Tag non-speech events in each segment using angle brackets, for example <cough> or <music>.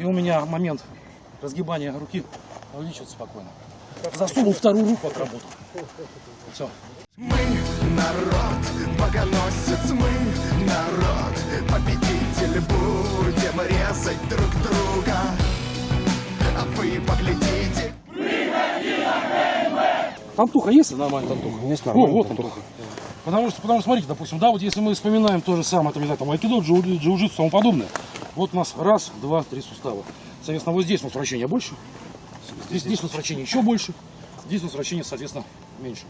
И у меня момент разгибания руки увеличивается спокойно. Засунул вторую руку, отработал. Все. Мы народ, богоносец, мы народ, победитель, будем резать друг друга. А вы поглядите. Антуха есть нормально? Антуха? Есть О, нормально. вот Антуха. Потому что, потому что, смотрите, допустим, да, вот если мы вспоминаем то же самое, там, не знаю, там, айкидо, джиу- джиу-джитсу и тому подобное, вот у нас раз, два, три сустава. Соответственно, вот здесь у нас вращения больше, здесь, здесь у нас вращения еще больше, здесь у нас вращения, соответственно, меньше.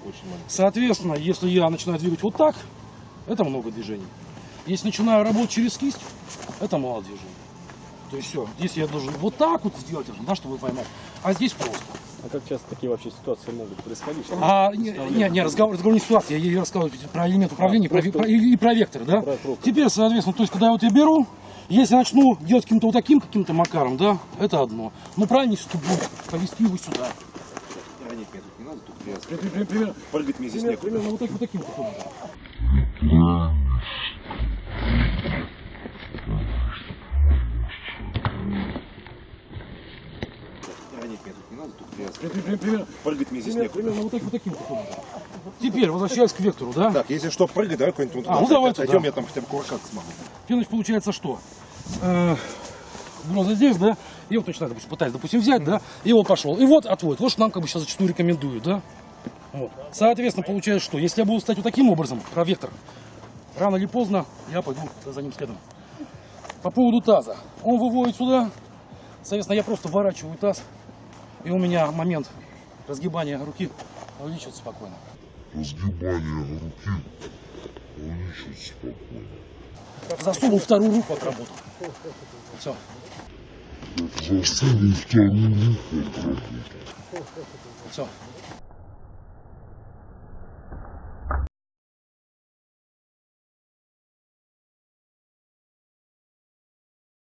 Соответственно, если я начинаю двигать вот так, это много движений. Если начинаю работать через кисть, это мало движений. То есть все, здесь я должен вот так вот сделать, да, чтобы вы поймали, а здесь просто. А как часто такие вообще ситуации могут происходить? А, не, не, не, разговор, разговор не ситуация, я ей рассказываю про элемент управления про, просто- про- и, про вектор, да? Про. Теперь, соответственно, то есть, когда я вот я беру, если начну делать каким-то вот таким каким-то макаром, да, это одно. Но правильнее все будет повести его сюда. Нет, нет, тут не надо, тут при- Примерно, Прыгать мне здесь примерно, некуда. примерно вот, так, вот таким вот образом. Прыгать мне здесь примерно, некуда. примерно вот, так, вот таким образом. Теперь, возвращаясь к вектору, да? Так, если что, прыгать, давай какой-нибудь вот А, ну туда давай отойдем, туда. я там хотя бы кувыркаться смогу. Значит, получается что? Э, Бронза здесь, да? И вот начинаю, допустим, пытаюсь, допустим, взять, да? И вот пошел. И вот отводит. Вот что нам как бы сейчас зачастую рекомендуют, да? Вот. Соответственно, получается что? Если я буду ставить вот таким образом, про вектор, рано или поздно я пойду за ним следом. По поводу таза. Он выводит сюда. Соответственно, я просто вворачиваю таз. И у меня момент разгибания руки увеличивается спокойно. разгибание руки увеличивается спокойно. Засунул вторую руку, отработал. Все. Засунул вторую руку отработал. Все.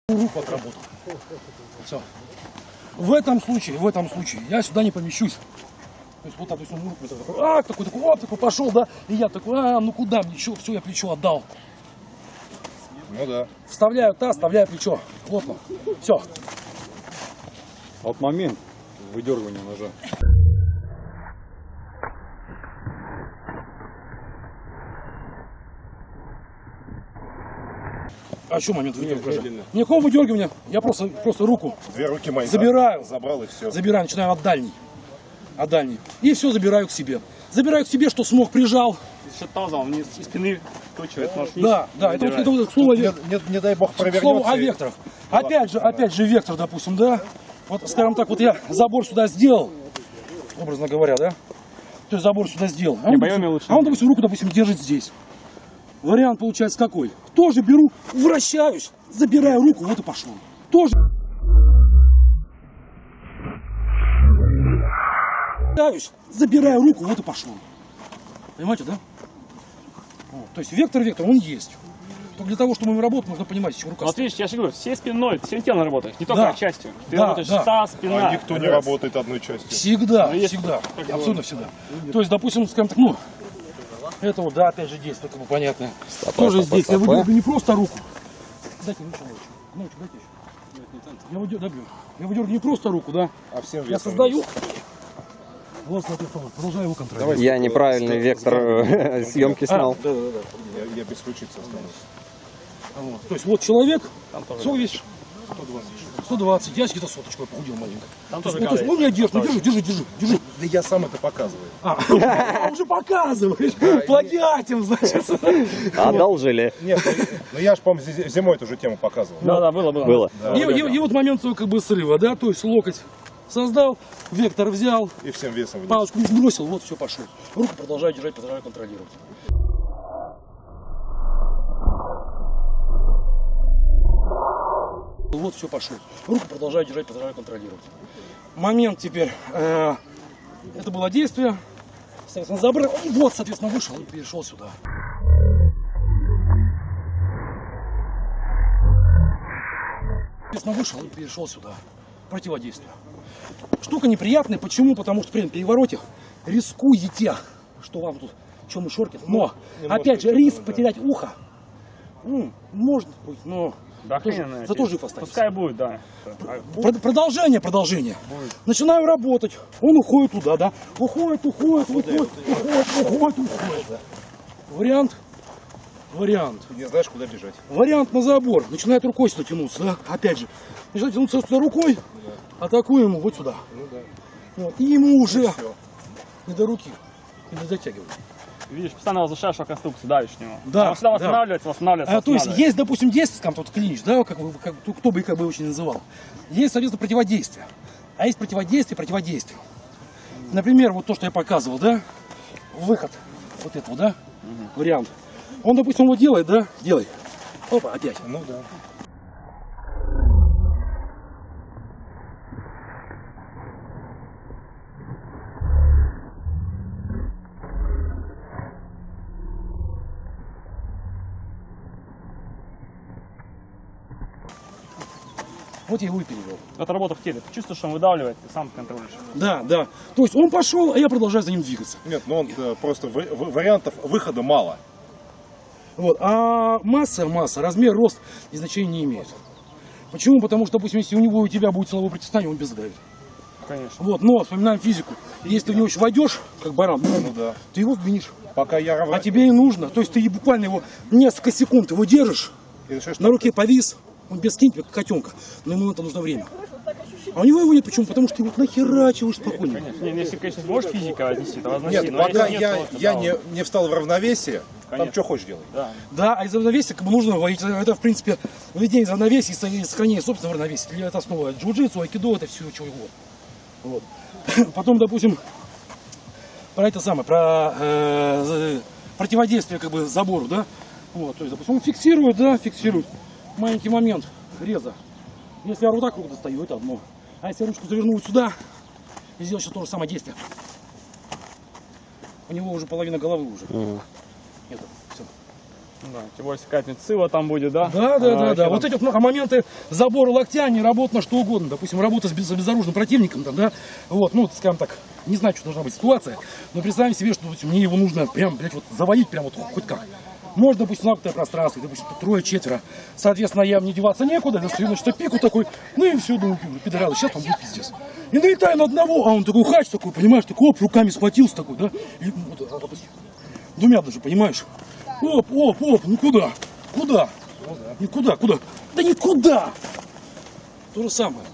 Руку отработал. Все. В этом случае, в этом случае я сюда не помещусь. То есть вот так, то есть он руку такой, а, такой, такой, оп, такой пошел, да, и я такой, а, ну куда мне, что, все, я плечо отдал. Ну да. Вставляю таз, вставляю плечо, плотно, все. А вот момент выдергивания ножа. А что момент выдергивания? Никакого выдергивания, я просто, просто руку Две руки мои Забираю. за- забрал и все. Забираю, начинаю от дальней. От дальней. И все забираю к себе. Забираю к себе, что смог, прижал. Еще тазом вниз из спины вкручивает нож вниз. Да, да, это это вот к слову, Не, не- не дай бог к провернется. слову о и- векторах. Опять же, опять же вектор, допустим, да. Вот, скажем так, вот я забор сюда сделал, образно говоря, да. То есть забор сюда сделал. А он, допустим, лучше. а он, допустим, руку, допустим, держит здесь. Вариант получается какой? Тоже беру, вращаюсь, забираю руку, вот и пошел. Тоже вращаюсь, забираю руку, вот и пошел. Понимаете, да? Вот. То есть вектор, вектор, он есть. Только для того, чтобы мы работать, нужно понимать, чего рука Вот видишь, я же говорю, всей спиной, всем телом работаешь, не только Да. частью. Ты Да, работаешь да. таз, спина. А никто не работает одной частью. Всегда, Ну, всегда, абсолютно всегда. То есть, допустим, скажем так, ну, это вот, да, опять же действие, как бы понятно. Тоже здесь, я выдергиваю не просто руку. Дайте ручку, ночью. Ночью дайте еще. Я выдергиваю, я выдергиваю не просто руку, да. А всем Я создаю. вниз. Вот, соответственно, продолжаю его контролировать. Я неправильный вектор э, съемки снял. Да, да, да. Я, я без ключицы останусь. Вот. То есть вот человек, весишь? 120. 120. Я где-то соточку похудел маленько. Там тоже ну, то есть, он меня держит, ну, держи, держи, держи, держи. Да я сам это показываю. А, <laughs> а, уже показываешь, плагиатим, значит. <laughs> Одолжили. Нет, ну, ну я же, по-моему, зи- зимой эту же тему показывал. Да, да, было, было. Было. И, вот момент своего как бы срыва, да, то есть локоть создал, вектор взял, И всем весом вниз. палочку не сбросил, вот все пошел. Руку продолжаю держать, продолжаю контролировать. Вот все пошел. Руку продолжаю держать, продолжаю контролировать. Момент теперь. э, это было действие. Соответственно, забрал. Вот, соответственно, вышел и перешел сюда. Соответственно, вышел и перешел сюда. Противодействие. Штука неприятная. Почему? Потому что при перевороте рискуете, что вам тут чем и шоркет. Но, опять же, риск потерять ухо м, может быть, но Да, Тоже- охрененно. зато жив останется. Пускай будет, да. А, Прод- Продолжение, продолжение. Начинаю работать. Он уходит туда, да. Уходит, уходит, уходит, уходит, уходит, уходит. Вариант. Вариант. Ты не знаешь, куда бежать. Вариант на забор. Начинает рукой сюда тянуться, да? Опять же. Начинает тянуться сюда рукой. Атакуем ему вот сюда. Вот. И ему уже не до руки. Не дотягивает. Видишь, постоянно возвращаешь его конструкцию, давишь в него. Да, Он всегда да. восстанавливается, восстанавливается, А, то есть восстанавливается. есть, допустим, действие, там тот клинч, да, как, бы- как- кто бы как бы очень называл. Есть, соответственно, противодействие. А есть противодействие противодействию. Например, вот то, что я показывал, да, выход вот этого, да, вариант. Он, допустим, его делает, да, делай. Опа, опять. Ну да. Вот я его и перевел. Это работа в теле. Ты чувствуешь, что он выдавливает, ты сам контролируешь. Да, да. То есть он пошел, а я продолжаю за ним двигаться. Нет, ну он э, просто в- в- вариантов выхода мало. Вот. А масса, масса, размер, рост и значения не имеет. Почему? Потому что, допустим, если у него и у тебя будет силовое притесание, он без давит. Конечно. Вот, но вспоминаем физику. Если ты в него еще войдешь, как баран, Ну да. ты его сдвинешь. Пока я. А тебе и нужно. То есть ты буквально его несколько секунд его держишь, И начинаешь на руке повис, он без тебя, как котенка. Но ему на это нужно время. А у него его нет. Почему? Потому что ты его нахерачиваешь спокойно. Конечно. Не, ну, если, конечно, можешь физика отнести, то возноси. Нет, но пока нет, я, то, я да, не, не встал в равновесие, там Конечно. что хочешь делай. Да. Да, а из равновесия как бы нужно вводить. Это, в принципе, введение из равновесия и со- и сохранение собственного равновесия. Это основа джиу-джитсу, айкидо, это все чего угодно. Вот. <laughs> Потом, допустим, про это самое, про э, противодействие как бы забору, да? Вот, то есть, допустим, он фиксирует, да, фиксирует. Маленький момент реза. Если я вот так руку достаю, это одно. А если я ручку заверну вот сюда и сделать сейчас то же самое действие, у него уже половина головы уже. Это, всё. Да, тем более, если медсила там будет, да? Да, да, А, да, да. там- Вот эти вот моменты забора локтя, не работа на что угодно. Допустим, работа с без- безоружным противником, там, да. Вот, ну, скажем так, не знаю, что должна быть ситуация, но представим себе, что допустим, мне его нужно прям, блядь, вот завалить прям вот хоть как. Может, допустим, замкнутое пространство, допустим, трое-четверо. Соответственно, я мне деваться некуда, достаю, значит, пику такой, ну и все, думаю, пидоралы, сейчас там будет пиздец. И налетаю на одного, а он такой хач такой, понимаешь, такой, оп, руками схватился такой, да, и вот, а, допустим, двумя даже, понимаешь? Оп, оп, оп, ну куда? Куда? Никуда, куда? Да никуда! То же самое.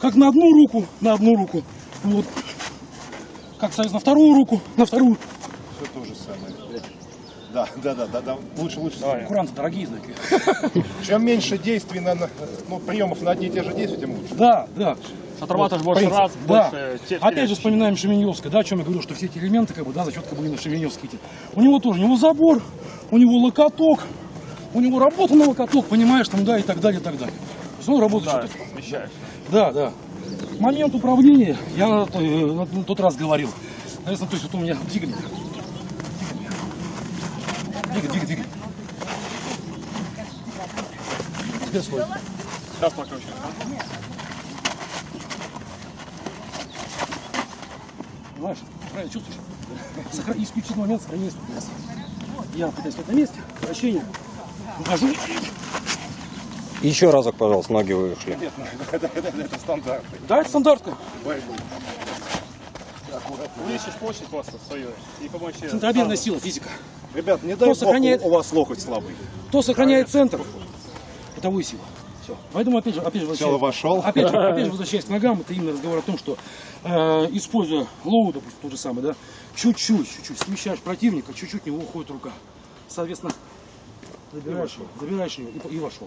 Как на одну руку, на одну руку. Вот. Как, соответственно, на вторую руку, на вторую. Все то же самое. Да, <laughs> да, да, да, да. Лучше, лучше. Куранты дорогие, знаете. <laughs> Чем меньше действий на, на- ну, приемов на одни и те же действия, тем лучше. Да, да. Отрабатываешь больше принцип. раз, Да. больше Опять же теле- вспоминаем Шеменевское, да, о чем я говорю, что все эти элементы, как бы, да, за счет как бы именно Шеменевские эти. У него тоже, у него забор, у него локоток, у него работа на локоток, понимаешь, там, да, и так далее, и так далее. То есть он работает Да. Да, да. Момент управления, я на, то- на- на тот раз говорил. Соответственно, то есть вот у меня двигатель. Двигай, двигай, двигай. Теперь стой. Сейчас покручу. Понимаешь? Правильно чувствуешь? Сохра- Исключительный момент сохранения стабильности. Я пытаюсь в этом месте, вращение, ухожу. Еще разок, пожалуйста, ноги вышли. <laughs> Это стандарт. Да, это стандартно. Увеличишь площадь просто свою и помочь сразу. сила, физика. Ребят, не дай сохраняет- у вас локоть слабый. Кто сохраняет центр, это вы сила. Все. Поэтому, опять же, опять же, Сначала возвращаясь- вошел. Опять же, опять же, <laughs> возвращаясь к ногам, это именно разговор о том, что э, используя low, допустим, тот же самый, да, чуть-чуть, чуть-чуть смещаешь противника, чуть-чуть в него уходит рука. Соответственно, забираешь его, забираешь его и, и вошел.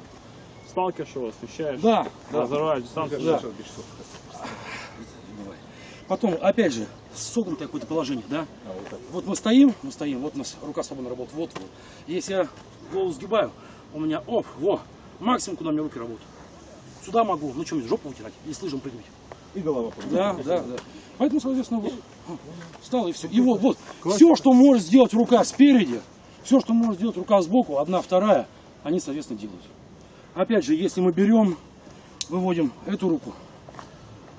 Сталкиваешь его, смещаешь. Да, да. Разорваешь дистанцию. Да. Потом, опять же, согнутое какое-то положение, да? вот, мы стоим, мы стоим, вот у нас рука свободно работает, вот, вот. Если я голову сгибаю, у меня, оп, во, максимум, куда у меня руки работают. Сюда могу, ну что жопу вытирать и с лыжем прыгать. И голова Да, да, да. Поэтому, соответственно, вот, встал и все. И вот, вот, все, что может сделать рука спереди, все, что может сделать рука сбоку, одна, вторая, они, соответственно, делают. Опять же, если мы берем, выводим эту руку,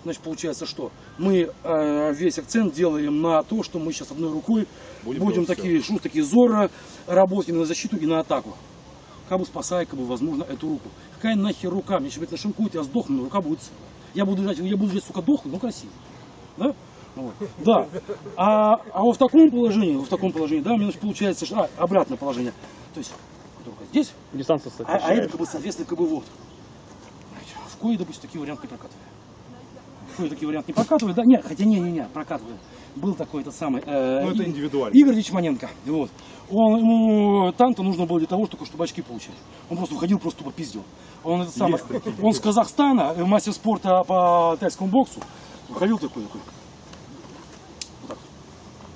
значит, получается, что мы э, весь акцент делаем на то, что мы сейчас одной рукой будем, делать такие, шу, такие зорро работать и на защиту, и на атаку. как бы спасая, как бы, возможно, эту руку. Какая нахер рука? Мне сейчас нашинкуют, я сдохну, но рука будет целая. Я буду жать, я буду жать, сука, дохнуть, но красиво. Да? Вот. Да. А, а вот в таком положении, вот в таком положении, да, у меня значит, получается, что, а, обратное положение. То есть, рука здесь, Дистанция а, а это, как бы, соответственно, как бы вот. В кое, допустим, такие варианты не прокатывали. В кое такие варианты не прокатывали, да? Нет, хотя не-не-не, прокатывали. Был такой этот самый... э, Ну, это индивидуально. Игорь Дичманенко. Вот. Он, ему танк-то нужно было для того, чтобы, чтобы очки получать. Он просто выходил, просто тупо пиздил. Он, этот самый, он с Казахстана, э, мастер спорта по тайскому боксу, выходил такой, такой. Вот так.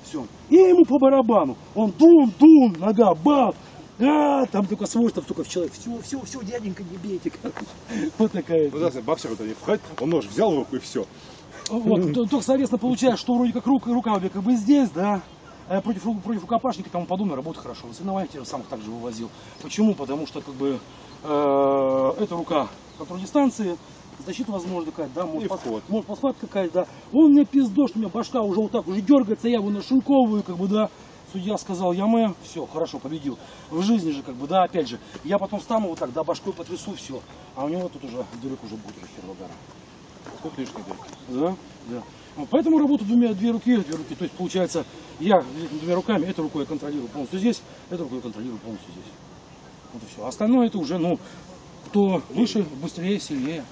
Все. И ему по барабану. Он дум-дум, нога, бах. А, там только свойства, только в человек. Все, все, все, дяденька, не бейте. <laughs> Вот такая. Ну, да, боксер вот они входит, он нож взял в руку и все. Вот, то- только, соответственно, получается, что вроде как рука, рука у меня как бы здесь, да, а против, против рукопашника и тому подобное работает хорошо. На соревнованиях тех же самых также вывозил. Почему? Потому что как бы э, эта рука контроль дистанции, защита возможно какая да, может, вход. может посхват какая-то, да. Он мне пиздо, что у меня башка уже вот так уже дергается, я его нашинковываю, как бы, да. Судья сказал, я мы, все, хорошо, победил. В жизни же, как бы, да, опять же, я потом встану вот так, да, башкой потрясу, все. А у него тут уже дырок уже будет уже хер гора. Тут лишний дырки. Да, да. Вот Поэтому работаю двумя, две руки, две руки. То есть получается, я двумя руками, этой рукой я контролирую полностью здесь, этой рукой я контролирую полностью здесь. Вот и все. Остальное это уже, ну, кто выше, быстрее, сильнее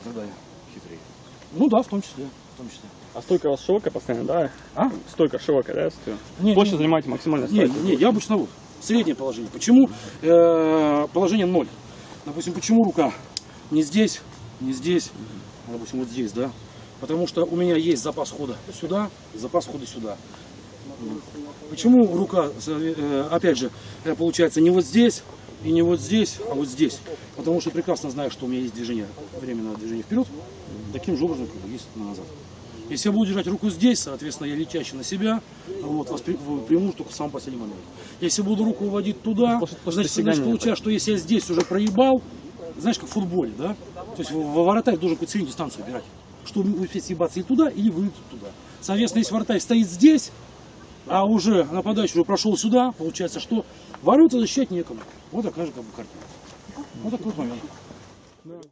и так далее. Хитрее. Ну да, в том числе, в том числе. А стойка у вас широкая постоянно, да? А? Стойка широкая, да? Не, Площадь не. занимаете максимально Не, стойку. не, я обычно вот, среднее положение. Почему э, положение ноль? Допустим, почему рука не здесь, не здесь, а, допустим, вот здесь, да? Потому что у меня есть запас хода сюда, запас хода сюда. Почему рука, э, опять же, э, получается не вот здесь и не вот здесь, а вот здесь? Потому что прекрасно знаю, что у меня есть движение, временное движение вперед, таким же образом, как есть назад. Если я буду держать руку здесь, соответственно, я летящий на себя, вот, воспри- в- приму только в самый последний момент. Если буду руку уводить туда, После- после значит, получается, что если я здесь уже проебал, знаешь, как в футболе, да? То есть во вратарь должен какую-то среднюю дистанцию убирать, чтобы успеть съебаться или туда, или вылететь туда. Соответственно, если вратарь стоит здесь, а уже нападающий уже прошел сюда, получается, что ворота защищать некому. Вот такая же как бы картина. Вот такой вот момент.